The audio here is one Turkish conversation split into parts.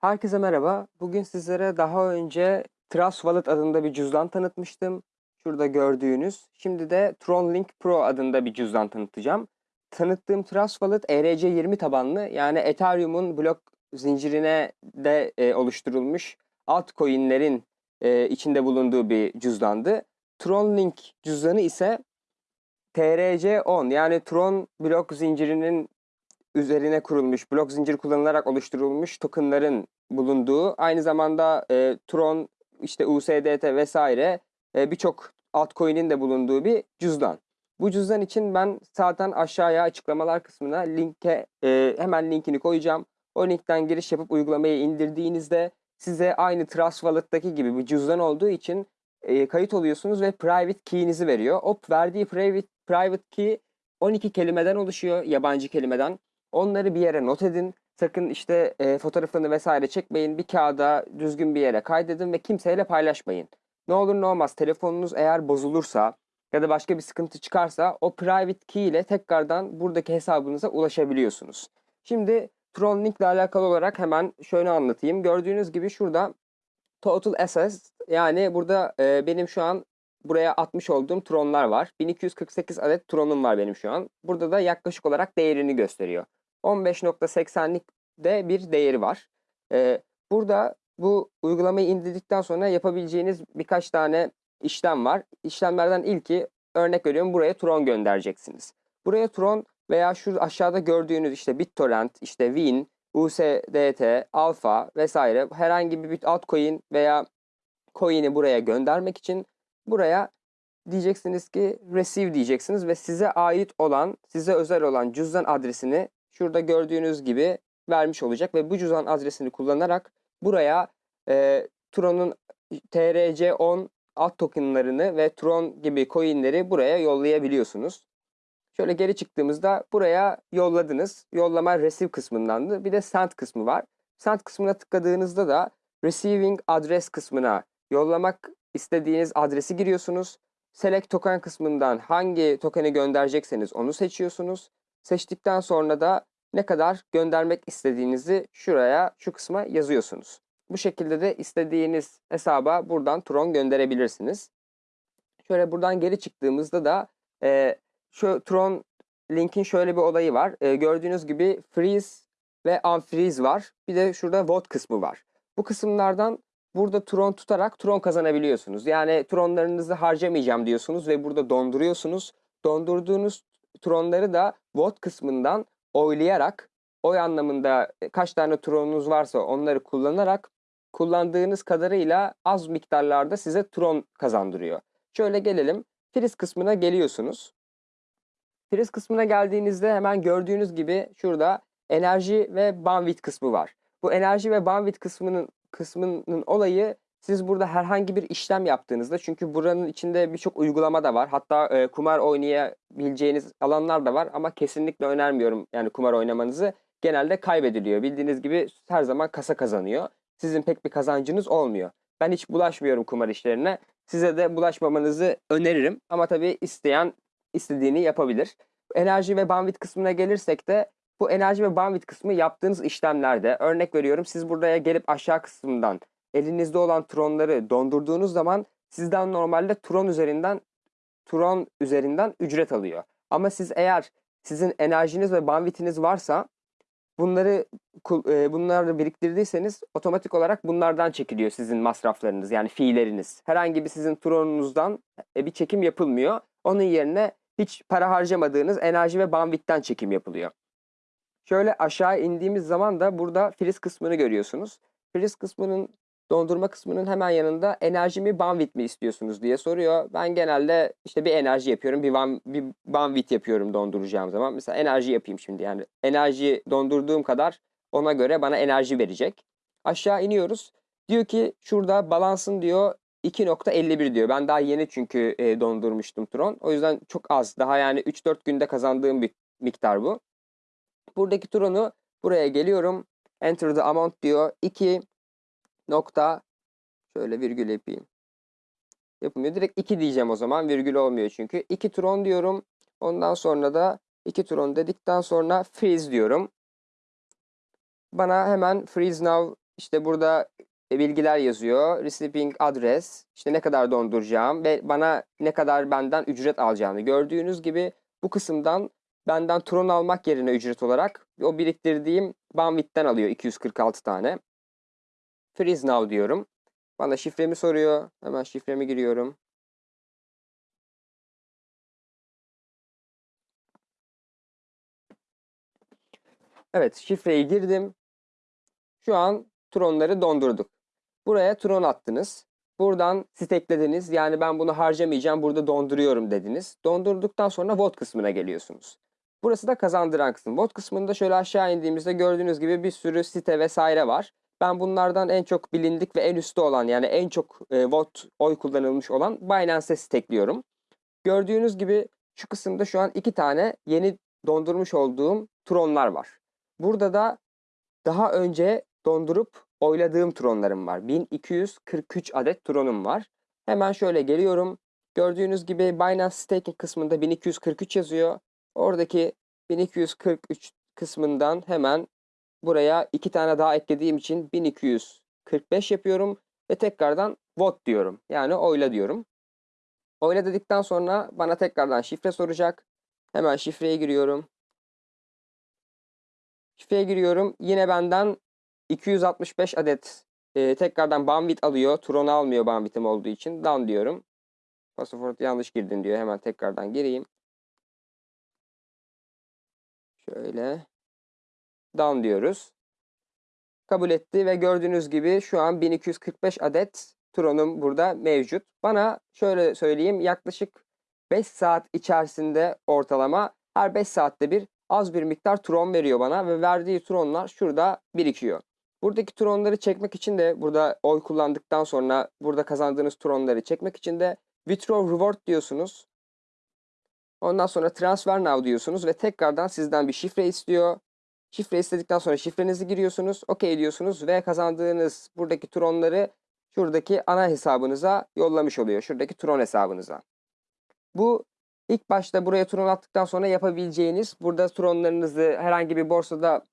Herkese merhaba. Bugün sizlere daha önce Trust Wallet adında bir cüzdan tanıtmıştım. Şurada gördüğünüz. Şimdi de TronLink Pro adında bir cüzdan tanıtacağım. Tanıttığım Trust Wallet ERC20 tabanlı yani Ethereum'un blok zincirine de e, oluşturulmuş altcoin'lerin e, içinde bulunduğu bir cüzdandı. TronLink cüzdanı ise TRC10 yani Tron blok zincirinin üzerine kurulmuş, blok zinciri kullanılarak oluşturulmuş tokenların bulunduğu, aynı zamanda e, Tron, işte USDT vesaire e, birçok altcoin'in de bulunduğu bir cüzdan. Bu cüzdan için ben zaten aşağıya açıklamalar kısmına linke e, hemen linkini koyacağım. O linkten giriş yapıp uygulamayı indirdiğinizde size aynı Trust Wallet'taki gibi bir cüzdan olduğu için e, kayıt oluyorsunuz ve private key'inizi veriyor. O verdiği private, private key 12 kelimeden oluşuyor, yabancı kelimeden. Onları bir yere not edin. Sakın işte e, fotoğrafını vesaire çekmeyin. Bir kağıda düzgün bir yere kaydedin ve kimseyle paylaşmayın. Ne olur ne olmaz telefonunuz eğer bozulursa ya da başka bir sıkıntı çıkarsa o private key ile tekrardan buradaki hesabınıza ulaşabiliyorsunuz. Şimdi TronLink ile alakalı olarak hemen şöyle anlatayım. Gördüğünüz gibi şurada Total Assets yani burada e, benim şu an buraya atmış olduğum Tronlar var. 1248 adet Tron'um var benim şu an. Burada da yaklaşık olarak değerini gösteriyor. 15.80'lik de bir değeri var. Ee, burada bu uygulamayı indirdikten sonra yapabileceğiniz birkaç tane işlem var. İşlemlerden ilki örnek veriyorum buraya Tron göndereceksiniz. Buraya Tron veya şu aşağıda gördüğünüz işte BitTorrent, işte Win, USDT, Alpha vesaire herhangi bir altcoin veya coin'i buraya göndermek için buraya diyeceksiniz ki receive diyeceksiniz ve size ait olan, size özel olan cüzdan adresini şurada gördüğünüz gibi vermiş olacak ve bu cüzdan adresini kullanarak buraya e, Tron'un TRC10 alt tokenlarını ve Tron gibi coinleri buraya yollayabiliyorsunuz. Şöyle geri çıktığımızda buraya yolladınız. Yollama receive kısmındandı. Bir de send kısmı var. Send kısmına tıkladığınızda da receiving address kısmına yollamak istediğiniz adresi giriyorsunuz. Select token kısmından hangi tokeni gönderecekseniz onu seçiyorsunuz. Seçtikten sonra da ne kadar göndermek istediğinizi şuraya, şu kısma yazıyorsunuz. Bu şekilde de istediğiniz hesaba buradan Tron gönderebilirsiniz. Şöyle buradan geri çıktığımızda da e, şu Tron linkin şöyle bir olayı var. E, gördüğünüz gibi freeze ve unfreeze var. Bir de şurada vote kısmı var. Bu kısımlardan burada Tron tutarak Tron kazanabiliyorsunuz. Yani Tronlarınızı harcamayacağım diyorsunuz ve burada donduruyorsunuz. Dondurduğunuz Tronları da vote kısmından oylayarak oy anlamında e, kaç tane tronunuz varsa onları kullanarak kullandığınız kadarıyla az miktarlarda size tron kazandırıyor. Şöyle gelelim. Priz kısmına geliyorsunuz. Priz kısmına geldiğinizde hemen gördüğünüz gibi şurada enerji ve bandwidth kısmı var. Bu enerji ve bandwidth kısmının kısmının olayı siz burada herhangi bir işlem yaptığınızda çünkü buranın içinde birçok uygulama da var. Hatta e, kumar oynayabileceğiniz alanlar da var ama kesinlikle önermiyorum yani kumar oynamanızı. Genelde kaybediliyor. Bildiğiniz gibi her zaman kasa kazanıyor. Sizin pek bir kazancınız olmuyor. Ben hiç bulaşmıyorum kumar işlerine. Size de bulaşmamanızı öneririm. Ama tabii isteyen istediğini yapabilir. Enerji ve bandwidth kısmına gelirsek de bu enerji ve bandwidth kısmı yaptığınız işlemlerde örnek veriyorum siz buraya gelip aşağı kısmından elinizde olan tronları dondurduğunuz zaman sizden normalde tron üzerinden tron üzerinden ücret alıyor. Ama siz eğer sizin enerjiniz ve bandwidth'iniz varsa bunları e, bunları biriktirdiyseniz otomatik olarak bunlardan çekiliyor sizin masraflarınız yani fiilleriniz. Herhangi bir sizin tronunuzdan e, bir çekim yapılmıyor. Onun yerine hiç para harcamadığınız enerji ve bandwidth'ten çekim yapılıyor. Şöyle aşağı indiğimiz zaman da burada friz kısmını görüyorsunuz. Friz kısmının dondurma kısmının hemen yanında enerji mi bandwidth mi istiyorsunuz diye soruyor. Ben genelde işte bir enerji yapıyorum, bir, van, bir bandwidth yapıyorum donduracağım zaman. Mesela enerji yapayım şimdi yani enerji dondurduğum kadar ona göre bana enerji verecek. Aşağı iniyoruz. Diyor ki şurada balansın diyor 2.51 diyor. Ben daha yeni çünkü e, dondurmuştum Tron. O yüzden çok az. Daha yani 3-4 günde kazandığım bir miktar bu. Buradaki Tron'u buraya geliyorum. Enter the amount diyor. 2 nokta şöyle virgül yapayım. Yapılmıyor. Direkt 2 diyeceğim o zaman. Virgül olmuyor çünkü. 2 tron diyorum. Ondan sonra da 2 tron dedikten sonra freeze diyorum. Bana hemen freeze now işte burada e, bilgiler yazıyor. Receiving address, işte ne kadar donduracağım ve bana ne kadar benden ücret alacağını. Gördüğünüz gibi bu kısımdan benden Tron almak yerine ücret olarak o biriktirdiğim bandwidth'ten alıyor 246 tane. Freeze now diyorum. Bana şifremi soruyor. Hemen şifremi giriyorum. Evet şifreyi girdim. Şu an Tron'ları dondurduk. Buraya Tron attınız. Buradan steklediniz. Yani ben bunu harcamayacağım burada donduruyorum dediniz. Dondurduktan sonra VOT kısmına geliyorsunuz. Burası da kazandıran kısım. VOT kısmında şöyle aşağı indiğimizde gördüğünüz gibi bir sürü site vesaire var. Ben bunlardan en çok bilindik ve en üstte olan yani en çok e, vote oy kullanılmış olan Binance'e stekliyorum. Gördüğünüz gibi şu kısımda şu an iki tane yeni dondurmuş olduğum Tron'lar var. Burada da daha önce dondurup oyladığım Tron'larım var. 1243 adet Tron'um var. Hemen şöyle geliyorum. Gördüğünüz gibi Binance Staking kısmında 1243 yazıyor. Oradaki 1243 kısmından hemen buraya iki tane daha eklediğim için 1245 yapıyorum ve tekrardan vote diyorum. Yani oyla diyorum. Oyla dedikten sonra bana tekrardan şifre soracak. Hemen şifreye giriyorum. Şifreye giriyorum. Yine benden 265 adet e, tekrardan bandwidth alıyor. Tron almıyor bandwidth'im olduğu için. Done diyorum. Password yanlış girdin diyor. Hemen tekrardan gireyim. Şöyle. Done diyoruz. Kabul etti ve gördüğünüz gibi şu an 1245 adet Tron'um burada mevcut. Bana şöyle söyleyeyim yaklaşık 5 saat içerisinde ortalama her 5 saatte bir az bir miktar Tron veriyor bana ve verdiği Tron'lar şurada birikiyor. Buradaki Tron'ları çekmek için de burada oy kullandıktan sonra burada kazandığınız Tron'ları çekmek için de Withdraw Reward diyorsunuz. Ondan sonra Transfer Now diyorsunuz ve tekrardan sizden bir şifre istiyor. Şifre istedikten sonra şifrenizi giriyorsunuz. OK diyorsunuz ve kazandığınız buradaki Tron'ları şuradaki ana hesabınıza yollamış oluyor. Şuradaki Tron hesabınıza. Bu ilk başta buraya Tron attıktan sonra yapabileceğiniz burada Tron'larınızı herhangi bir borsada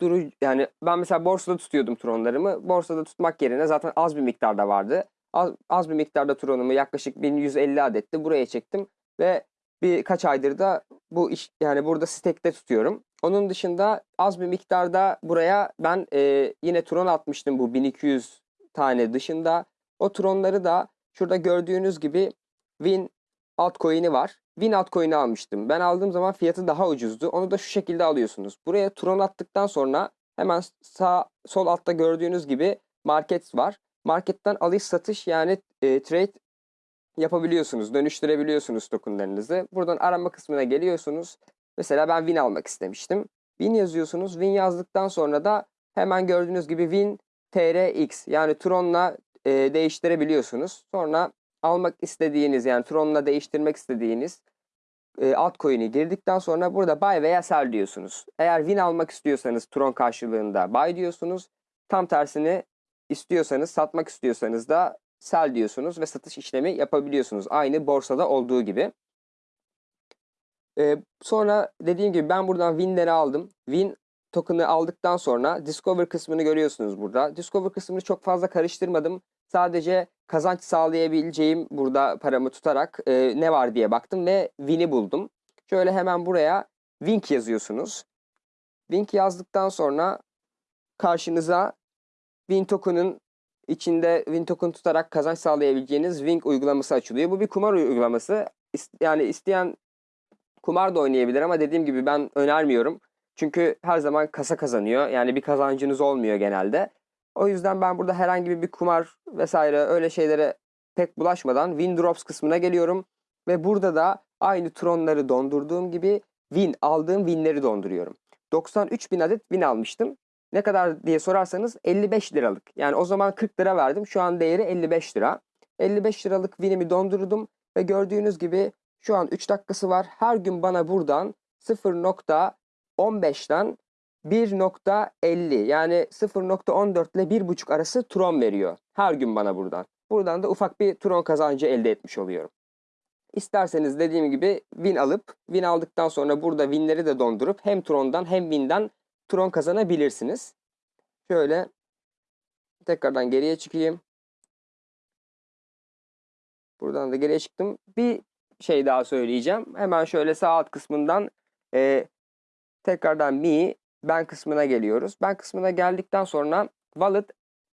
duru yani ben mesela borsada tutuyordum Tron'larımı. Borsada tutmak yerine zaten az bir miktarda vardı. Az, az bir miktarda Tron'umu yaklaşık 1150 adetti buraya çektim ve birkaç aydır da bu iş yani burada stekte tutuyorum. Onun dışında az bir miktarda buraya ben e, yine Tron atmıştım bu 1200 tane dışında. O Tron'ları da şurada gördüğünüz gibi Win altcoin'i var. Win altcoin'i almıştım. Ben aldığım zaman fiyatı daha ucuzdu. Onu da şu şekilde alıyorsunuz. Buraya Tron attıktan sonra hemen sağ sol altta gördüğünüz gibi market var. Marketten alış satış yani e, trade yapabiliyorsunuz. Dönüştürebiliyorsunuz tokenlarınızı. Buradan arama kısmına geliyorsunuz. Mesela ben Win almak istemiştim. Win yazıyorsunuz. Win yazdıktan sonra da hemen gördüğünüz gibi Win TRX yani Tron'la e, değiştirebiliyorsunuz. Sonra almak istediğiniz yani Tron'la değiştirmek istediğiniz e, altcoin'i girdikten sonra burada buy veya sell diyorsunuz. Eğer win almak istiyorsanız Tron karşılığında buy diyorsunuz. Tam tersini istiyorsanız satmak istiyorsanız da sell diyorsunuz ve satış işlemi yapabiliyorsunuz. Aynı borsada olduğu gibi. Ee, sonra dediğim gibi ben buradan winleri aldım. Win token'ı aldıktan sonra Discover kısmını görüyorsunuz burada. Discover kısmını çok fazla karıştırmadım. Sadece kazanç sağlayabileceğim burada paramı tutarak e, ne var diye baktım ve Win'i buldum. Şöyle hemen buraya Wink yazıyorsunuz. Wink yazdıktan sonra karşınıza Win token'ın içinde Win token tutarak kazanç sağlayabileceğiniz Wink uygulaması açılıyor. Bu bir kumar uygulaması. Yani isteyen kumar da oynayabilir ama dediğim gibi ben önermiyorum. Çünkü her zaman kasa kazanıyor. Yani bir kazancınız olmuyor genelde. O yüzden ben burada herhangi bir kumar vesaire öyle şeylere pek bulaşmadan Win Drops kısmına geliyorum. Ve burada da aynı Tron'ları dondurduğum gibi Win aldığım Win'leri donduruyorum. 93 bin adet Win almıştım. Ne kadar diye sorarsanız 55 liralık. Yani o zaman 40 lira verdim. Şu an değeri 55 lira. 55 liralık Win'imi dondurdum ve gördüğünüz gibi şu an 3 dakikası var. Her gün bana buradan 0.15'ten 1.50 yani 0.14 ile 1.5 arası Tron veriyor. Her gün bana buradan. Buradan da ufak bir Tron kazancı elde etmiş oluyorum. İsterseniz dediğim gibi Win alıp Win aldıktan sonra burada Win'leri de dondurup hem Tron'dan hem Win'den Tron kazanabilirsiniz. Şöyle Tekrardan geriye çıkayım. Buradan da geriye çıktım. Bir şey daha söyleyeceğim. Hemen şöyle sağ alt kısmından e, tekrardan mi ben kısmına geliyoruz. Ben kısmına geldikten sonra wallet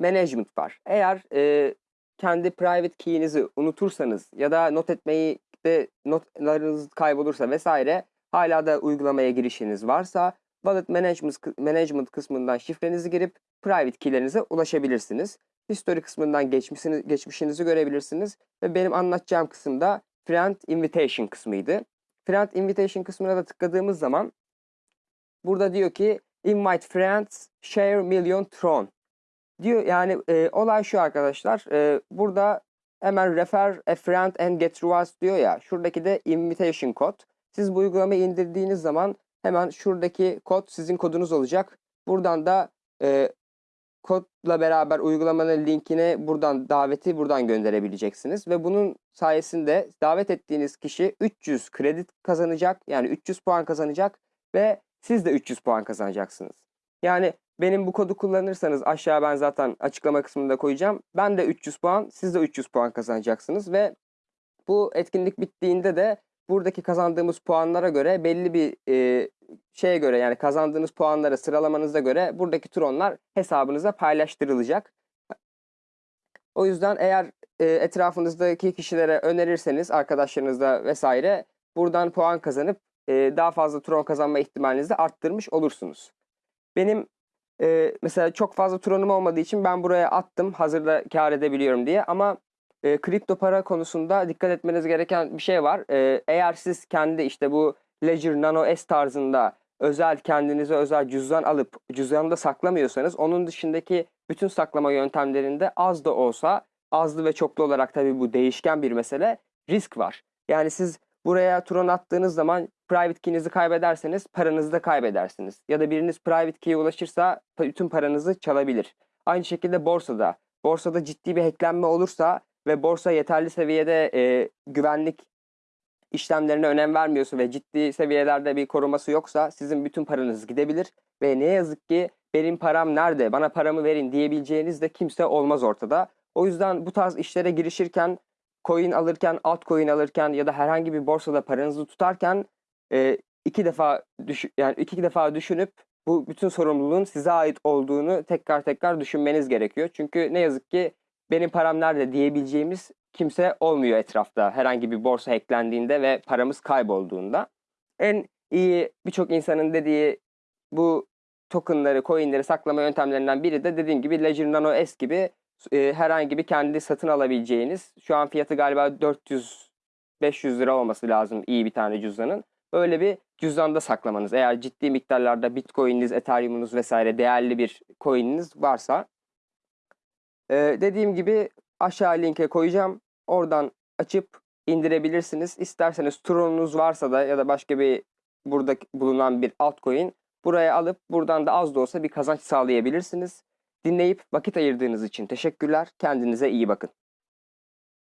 management var. Eğer e, kendi private key'inizi unutursanız ya da not etmeyi de notlarınız kaybolursa vesaire hala da uygulamaya girişiniz varsa wallet management, management kısmından şifrenizi girip private key'lerinize ulaşabilirsiniz. History kısmından geçmişinizi, geçmişinizi görebilirsiniz ve benim anlatacağım kısımda friend invitation kısmıydı. Friend invitation kısmına da tıkladığımız zaman burada diyor ki invite friends share million tron. Diyor yani e, olay şu arkadaşlar e, burada hemen refer a friend and get rewards diyor ya şuradaki de invitation kod siz bu uygulamayı indirdiğiniz zaman hemen şuradaki kod sizin kodunuz olacak. Buradan da e, kodla beraber uygulamanın linkini buradan daveti buradan gönderebileceksiniz ve bunun sayesinde davet ettiğiniz kişi 300 kredi kazanacak yani 300 puan kazanacak ve siz de 300 puan kazanacaksınız. Yani benim bu kodu kullanırsanız aşağı ben zaten açıklama kısmında koyacağım. Ben de 300 puan, siz de 300 puan kazanacaksınız ve bu etkinlik bittiğinde de buradaki kazandığımız puanlara göre belli bir e, şeye göre yani kazandığınız puanlara sıralamanıza göre buradaki tronlar hesabınıza paylaştırılacak. O yüzden eğer e, etrafınızdaki kişilere önerirseniz arkadaşlarınızla vesaire buradan puan kazanıp e, daha fazla tron kazanma ihtimalinizi arttırmış olursunuz. Benim e, mesela çok fazla tronum olmadığı için ben buraya attım hazırda kar edebiliyorum diye ama e, kripto para konusunda dikkat etmeniz gereken bir şey var. E, eğer siz kendi işte bu Ledger Nano S tarzında özel kendinize özel cüzdan alıp cüzdanda saklamıyorsanız onun dışındaki bütün saklama yöntemlerinde az da olsa azlı ve çoklu olarak tabii bu değişken bir mesele risk var. Yani siz buraya Tron attığınız zaman private key'inizi kaybederseniz paranızı da kaybedersiniz. Ya da biriniz private key'e ulaşırsa bütün paranızı çalabilir. Aynı şekilde borsada. Borsada ciddi bir hacklenme olursa ve borsa yeterli seviyede e, güvenlik işlemlerine önem vermiyorsa ve ciddi seviyelerde bir koruması yoksa sizin bütün paranız gidebilir ve ne yazık ki benim param nerede bana paramı verin diyebileceğiniz de kimse olmaz ortada. O yüzden bu tarz işlere girişirken coin alırken, altcoin alırken ya da herhangi bir borsada paranızı tutarken e, iki defa düş yani iki defa düşünüp bu bütün sorumluluğun size ait olduğunu tekrar tekrar düşünmeniz gerekiyor. Çünkü ne yazık ki benim param nerede diyebileceğimiz kimse olmuyor etrafta herhangi bir borsa hacklendiğinde ve paramız kaybolduğunda. En iyi birçok insanın dediği bu tokenları, coinleri saklama yöntemlerinden biri de dediğim gibi Ledger Nano S gibi e, herhangi bir kendi satın alabileceğiniz şu an fiyatı galiba 400 500 lira olması lazım iyi bir tane cüzdanın. Öyle bir cüzdanda saklamanız. Eğer ciddi miktarlarda Bitcoin'iniz, Ethereum'unuz vesaire değerli bir coin'iniz varsa ee, dediğim gibi aşağı linke koyacağım. Oradan açıp indirebilirsiniz. İsterseniz Tron'unuz varsa da ya da başka bir burada bulunan bir altcoin buraya alıp buradan da az da olsa bir kazanç sağlayabilirsiniz. Dinleyip vakit ayırdığınız için teşekkürler. Kendinize iyi bakın.